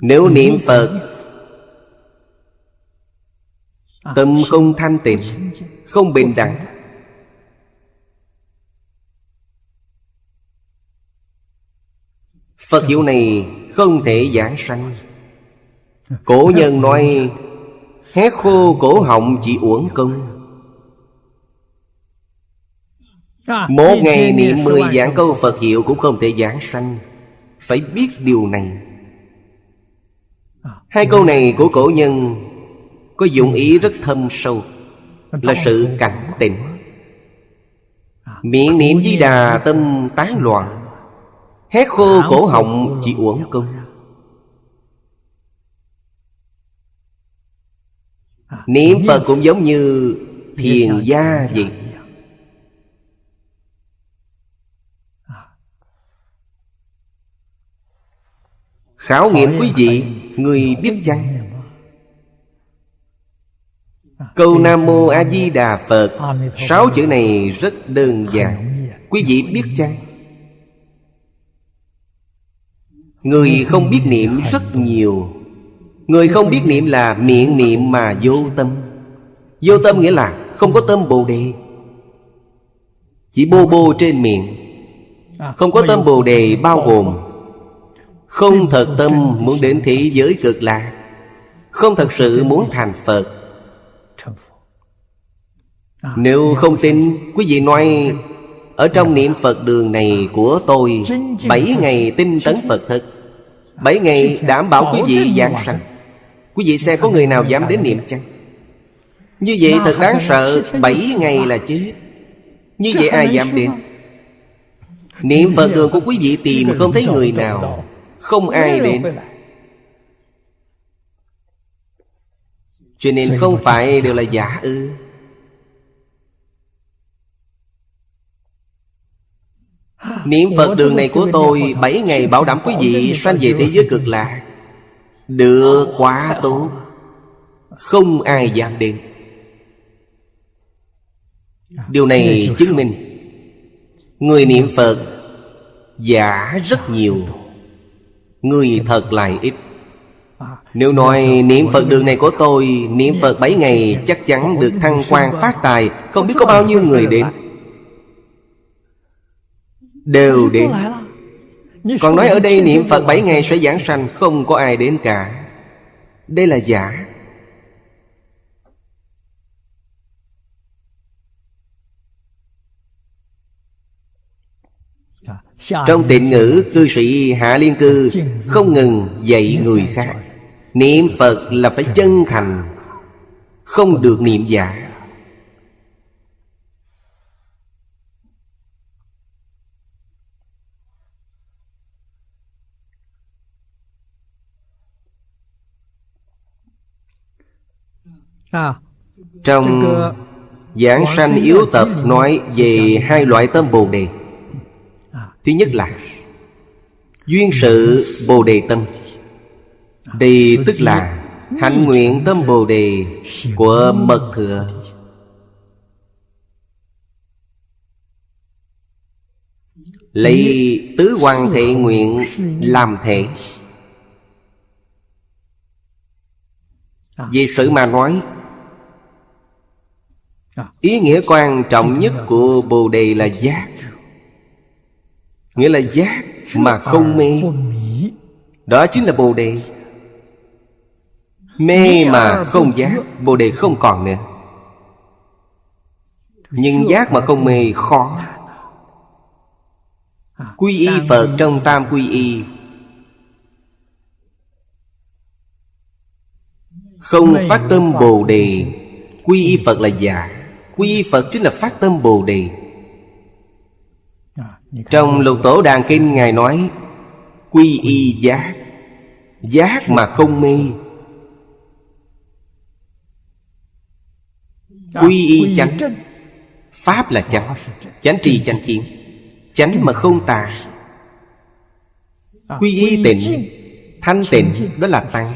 Nếu niệm Phật Tâm không thanh tịnh Không bình đẳng. Phật hiệu này không thể giảng sanh. Cổ nhân nói Hét khô cổ họng chỉ uổng công. Một ngày niệm mười giảng câu Phật hiệu cũng không thể giảng sanh. Phải biết điều này Hai câu này của cổ nhân Có dụng ý rất thâm sâu, Là sự cảnh tỉnh Miệng niệm di đà tâm tán loạn Hét khô cổ họng chỉ uổng công. Niệm Phật cũng giống như thiền gia vậy. Khảo nghiệm quý vị Người biết chăng? Câu Nam Mô A Di Đà Phật. Sáu chữ này rất đơn giản. Quý vị biết chăng? Người không biết niệm rất nhiều. Người không biết niệm là miệng niệm mà vô tâm. Vô tâm nghĩa là không có tâm bồ đề. Chỉ bô bô trên miệng. Không có tâm bồ đề bao gồm không thật tâm muốn đến thế giới cực lạc Không thật sự muốn thành Phật. Nếu không tin Quý vị nói Ở trong niệm Phật đường này của tôi Bảy ngày tinh tấn Phật thực Bảy ngày đảm bảo quý vị giảng sanh. Quý vị xem có người nào dám đến niệm chăng? Như vậy thật đáng sợ Bảy ngày là chết. Như vậy ai dám đến? Niệm Phật đường của quý vị tìm không thấy người nào Không ai đến. Cho nên không phải đều là giả ư. Niệm Phật đường này của tôi Bảy ngày bảo đảm quý vị Sanh về thế giới cực lạc. Được quá tốt. Không ai dám đến. Điều này chứng minh Người niệm Phật Giả rất nhiều Người thật lại ít. Nếu nói niệm Phật đường này của tôi Niệm Phật bảy ngày chắc chắn được thăng quan phát tài Không biết có bao nhiêu người đến. Đều đến. Còn nói ở đây niệm Phật bảy ngày sẽ giảng sanh Không có ai đến cả. Đây là giả Trong tịnh ngữ cư sĩ Hạ Liên Cư Không ngừng dạy người khác. Niệm Phật là phải chân thành Không được niệm giả. Trong Giảng sanh yếu tập nói về hai loại tâm Bồ Đề Thứ nhất là Duyên sự Bồ Đề tâm. Đây tức là Hạnh nguyện tâm Bồ Đề Của Mật Thừa Lấy tứ hoàng thể nguyện làm thể. Về sự mà nói, Ý nghĩa quan trọng nhất của Bồ Đề là giác. Nghĩa là giác mà không mê. Đó chính là Bồ Đề. Mê mà không giác Bồ Đề không còn nữa. Nhưng giác mà không mê khó. Quy y Phật trong tam quy y. Không phát tâm Bồ Đề. Quy y Phật là giả Quy y Phật chính là phát tâm Bồ Đề Trong lục tổ đàn kinh Ngài nói Quy y giác Giác mà không mê. Quy y chánh Pháp là chánh Chánh trì chánh kiến Chánh mà không tà. Quy y tịnh Thanh tịnh đó là tăng.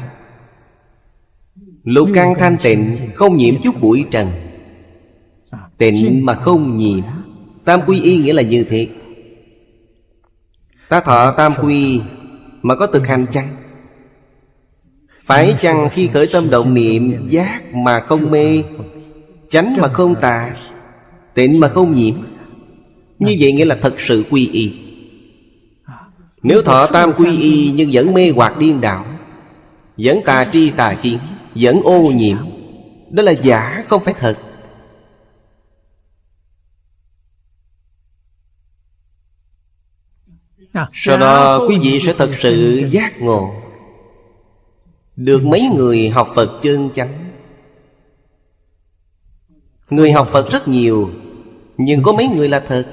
Lục căn thanh tịnh Không nhiễm chút bụi trần. Tịnh mà không nhiễm. Tam quy y nghĩa là như thế Ta thọ tam quy Mà có thực hành chăng? Phải chăng khi khởi tâm động niệm, Giác mà không mê, Chánh mà không tà, Tịnh mà không nhiễm? Như vậy nghĩa là thật sự quy y. Nếu thọ tam quy y Nhưng vẫn mê hoặc điên đảo, Vẫn tà tri tà kiến, Vẫn ô nhiễm, Đó là giả, không phải thật. Sau đó quý vị sẽ thật sự giác ngộ. Được mấy người học Phật chân chánh? Người học Phật rất nhiều Nhưng có mấy người là thật?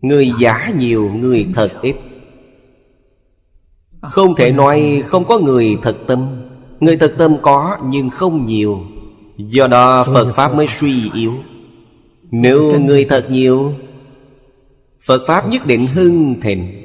Người giả nhiều, người thật ít. Không thể nói không có người thật tâm Người thật tâm có nhưng không nhiều. Do đó Phật Pháp mới suy yếu. Nếu người thật nhiều Phật Pháp nhất định hưng thịnh